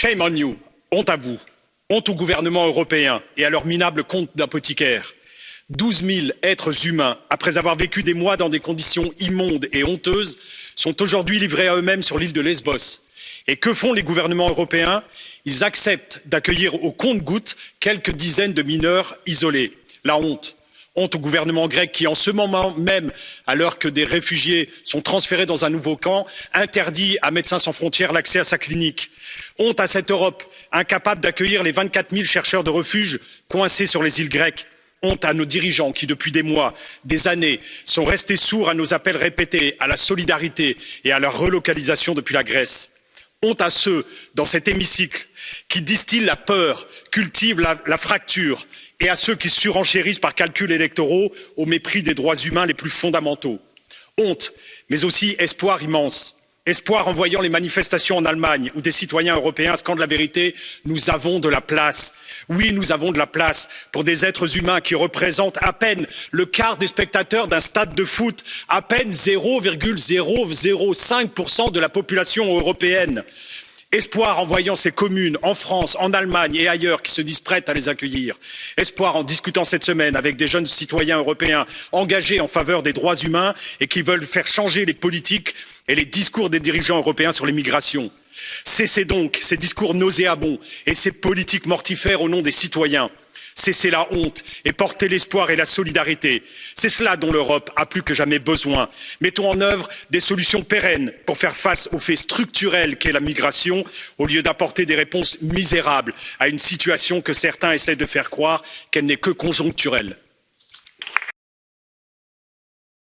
Shame on you, honte à vous, honte au gouvernement européen et à leur minable compte d'apothicaire. Douze 000 êtres humains, après avoir vécu des mois dans des conditions immondes et honteuses, sont aujourd'hui livrés à eux-mêmes sur l'île de Lesbos. Et que font les gouvernements européens? Ils acceptent d'accueillir au compte-gouttes quelques dizaines de mineurs isolés. La honte honte au gouvernement grec qui en ce moment même alors que des réfugiés sont transférés dans un nouveau camp interdit à médecins sans frontières l'accès à sa clinique. honte à cette europe incapable d'accueillir les vingt quatre zéro chercheurs de refuge coincés sur les îles grecques. honte à nos dirigeants qui depuis des mois des années sont restés sourds à nos appels répétés à la solidarité et à la relocalisation depuis la grèce. Honte à ceux dans cet hémicycle qui distillent la peur cultivent la, fracture et à ceux qui surenchérissent par calculs électoraux au mépris des droits humains les plus fondamentaux. honte mais aussi espoir immense espoir en voyant les manifestations en allemagne où des citoyens européens scandent la vérité nous avons de la place. Oui nous avons de la place pour des êtres humains qui représentent à peine le quart des spectateurs d'un stade de foot à peine zéro zéro cinq de la population européenne espoir en voyant ces communes en france en allemagne et ailleurs qui se disent prêtes à les accueillir espoir en discutant cette semaine avec des jeunes citoyens européens engagés en faveur des droits humains et qui veulent faire changer les politiques et les discours des dirigeants européens sur l'immigration. cessez donc ces discours nauséabonds et ces politiques mortifères au nom des citoyens cessez la honte et portez l'espoir et la solidarité. c'est cela dont l'europe a plus que jamais besoin. mettons en œuvre des solutions pérennes pour faire face au fait structurel qu'est la migration au lieu d'apporter des réponses misérables à une situation que certains essaient de faire croire qu'elle n'est que conjoncturelle.